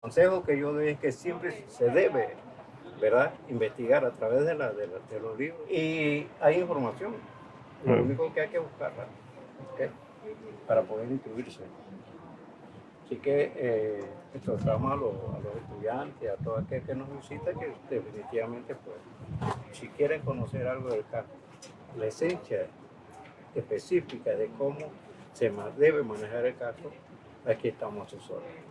consejo que yo doy es que siempre se debe, ¿verdad? Investigar a través de, la, de, los libros. Y hay información. Lo único que hay que buscarla. Para poder instruirse. Así que eh, exhortamos a los, a los estudiantes, a todo aquel que nos visita, que definitivamente, pues, si quieren conocer algo del caso, la esencia específica de cómo se debe manejar el caso, aquí estamos a sus órdenes.